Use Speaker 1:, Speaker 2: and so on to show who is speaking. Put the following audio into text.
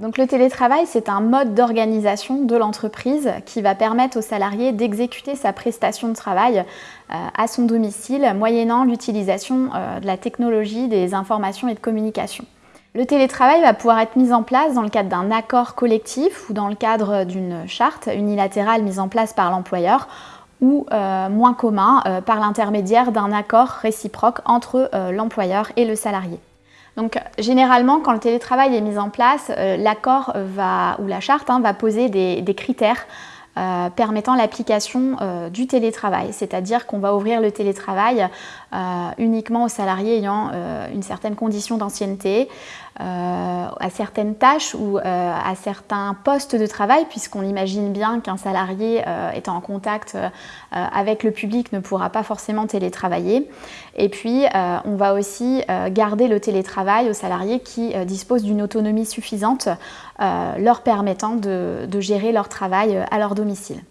Speaker 1: Donc le télétravail, c'est un mode d'organisation de l'entreprise qui va permettre aux salariés d'exécuter sa prestation de travail euh, à son domicile, moyennant l'utilisation euh, de la technologie des informations et de communication. Le télétravail va pouvoir être mis en place dans le cadre d'un accord collectif ou dans le cadre d'une charte unilatérale mise en place par l'employeur ou euh, moins commun par l'intermédiaire d'un accord réciproque entre l'employeur et le salarié. Donc généralement, quand le télétravail est mis en place, euh, l'accord ou la charte hein, va poser des, critères euh, permettant l'application euh, du télétravail, c'est-à-dire qu'on va ouvrir le télétravail uniquement aux salariés ayant une certaine condition d'ancienneté, euh, à certaines tâches ou euh, à certains postes de travail, puisqu'on imagine bien qu'un salarié euh, étant en contact avec le public ne pourra pas forcément télétravailler. Et puis, on va aussi garder le télétravail aux salariés qui disposent d'une autonomie suffisante, leur permettant de gérer leur travail à leur domicile.